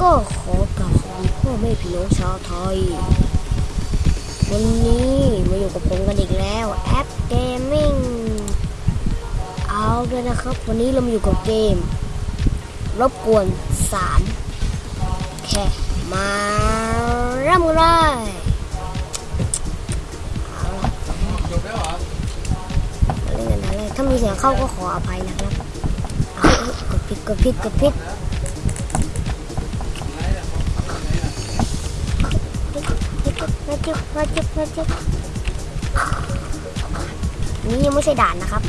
ก็ขอกราบสวัสดีพ่อแม่พี่น้องชาวไทย วันนี้มาอยู่กับผมกันอีกแล้วแอปเกมมิ่งเอาเลยนะครับ วันนี้เรามาอยู่กับเกม รบกวนสามแค่มาเริ่มกันเลยเล่ะจบแล้วเหรถ้ามีเสียงเข้าก็ขออภัยนะครับเอาเอ้ยกดผิดกดผิดกดผิด มาจุบมาจุบมาจุบนี่ยังไม่ใช่ด่านนะครับ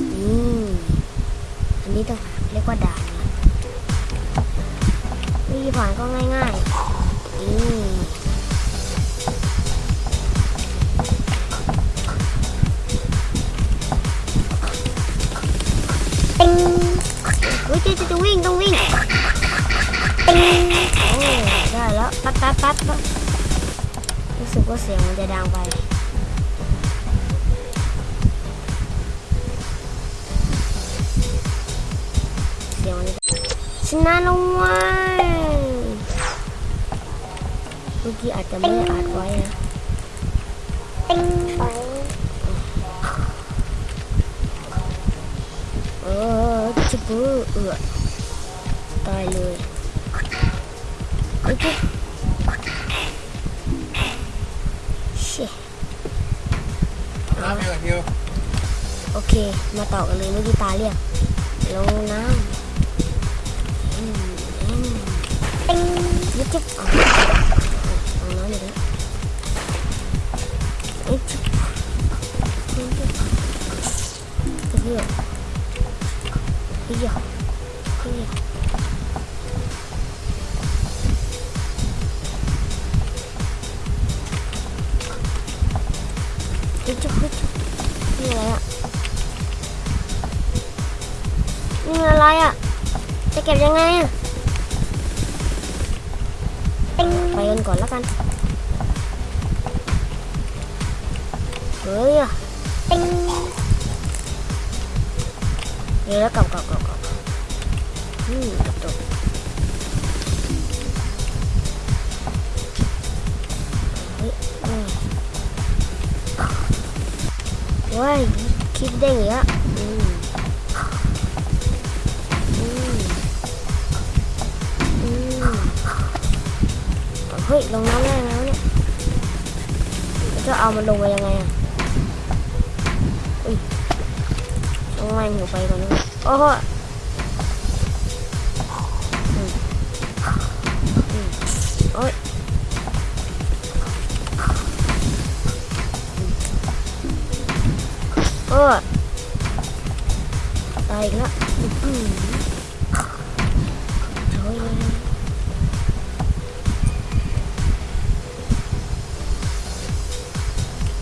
อืมอันนี้ต้องเรียกว่าด่านนะวิธีผ่านก็ง่ายๆอืมติงเฮ้ยจะจะวิ่งต้องวิ่งโอ้ ได้แล้วปั๊บปั๊บปั๊บปั๊บรู้สึกว่าเสียงมันจะดังไปเสียงมันจะชนะลงไว้เมื่อกี้อาจจะไม่ได้อัดไว้นะเออจิบูเออตายเลย โอเคเช่น้ำยังไงคิวโอเคม จุ๊บจุ๊บจุ๊บจุ๊บนี่อะไรอะนี่อะไรอะ จะเก็บยังไงอะไปกันก่อนแล้วกัน เฮ้ยอะเดี๋ยวแล้วกลับกลับกลับกลับอืมกลับตัว ว้ยคิดได้ไงอะอืมอืมอืมเฮ้ย ลงน้ำได้แล้วเนี่ยจะเอามันลงไปยังไงอะอุ้ยต้องไล่หนูไปก่อนนะโอ้โหอืมอืมโอ้ย ตายอีกแล้ว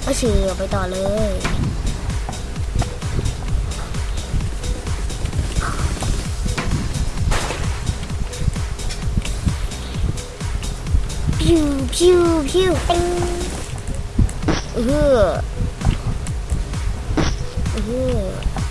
ก็ฉีออไปต่อเลยพิวพิวพิวปิ้งเอออืออ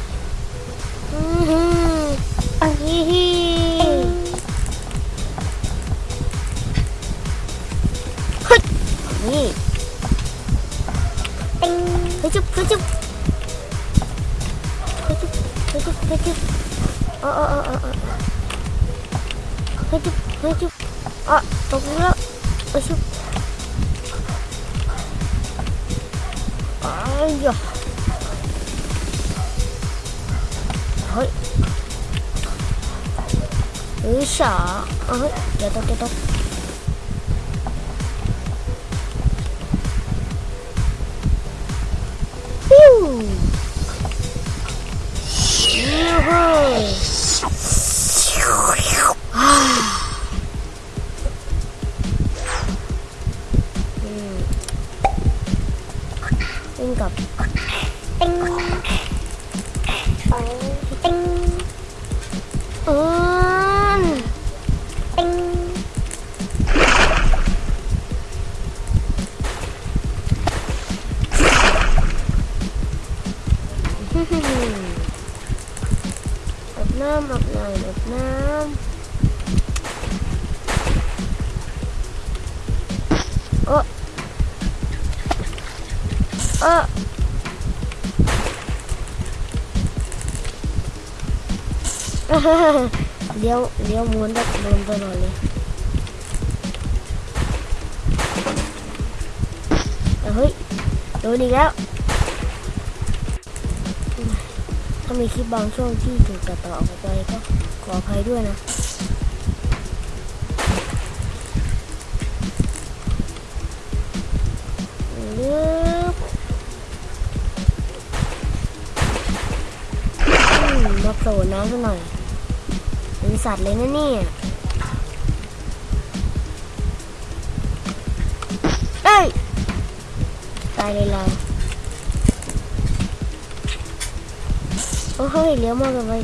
เฮ้ยจุ๊บเฮ้ยจุ๊บอะตกแล้วเฮ้ยจุ๊บอ้ายยะเวิ่งกลับติ๊งติงอืมติ เออเลี้ยวเลี้ยวม้วนแบบโดนตลอดเลยแต่เฮ้ยโดนอีกแล้วถ้ามีคลิปบางช่วงที่ถูกตัดต่อออกไปก็ขออภัยด้วยนะลึบอื โผล่น้ำซะหน่อยเป็นสัตว์เลยนะเนี่ยเอ้ยตายเลยเราโอ้เฮ้ยเลี้ยวมากเลย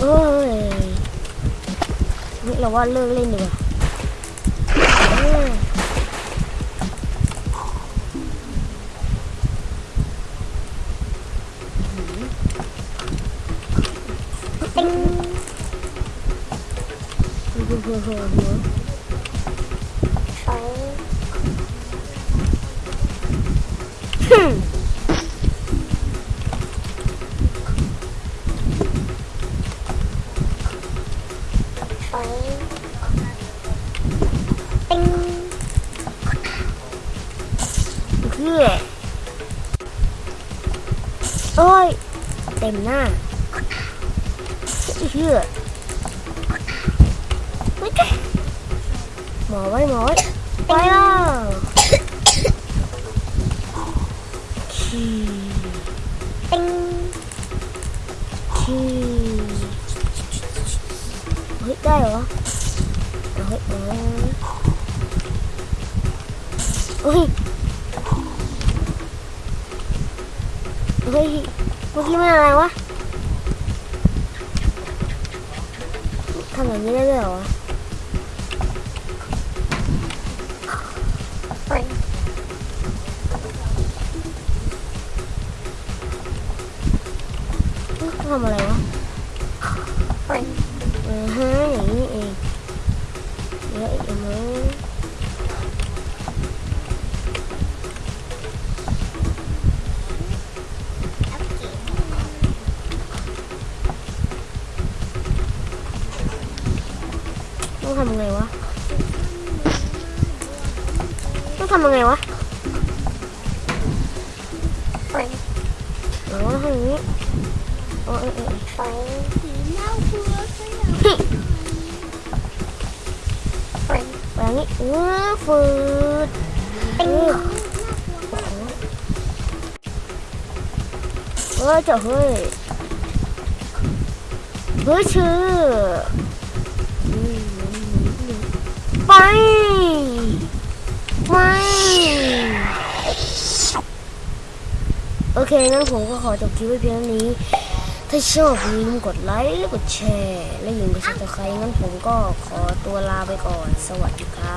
โอ้ยนี่เราว่าเลิกเล่นดีกว่า เฮ้ยเฮ้ยเฮ้ย หมอไว้หมอไว้ไปล้วขี้ติ๊งขี้เฮ้ยได้เหรอเฮ้ยเฮ้ยเฮ้ยเมื่อกี้มันอะไรวะทำแบบนี้ได้ด้วยเหรอ ทำอะไรวะเออฮะอย่างนี้เองเดี๋ยวอีกมั้งต้องทำยังไงวะ ต้องทำยังไงวะอ๋อทำอย่างนี้ อ๋อเออเออไปอย่างนี้เออฟืดเออโอ้โหเออเจ้าเฮ้ยเฮ้ยชื่ออืมไปไม่โอเคงั้นผมก็ขอจบคลิปไว้เพียงเท่านี้ ถ้าชอบอย่าลืมกดไลค์และกดแชร์ และอย่าลืมกด subscribe งั้นผมก็ขอตัวลาไปก่อน สวัสดีครับ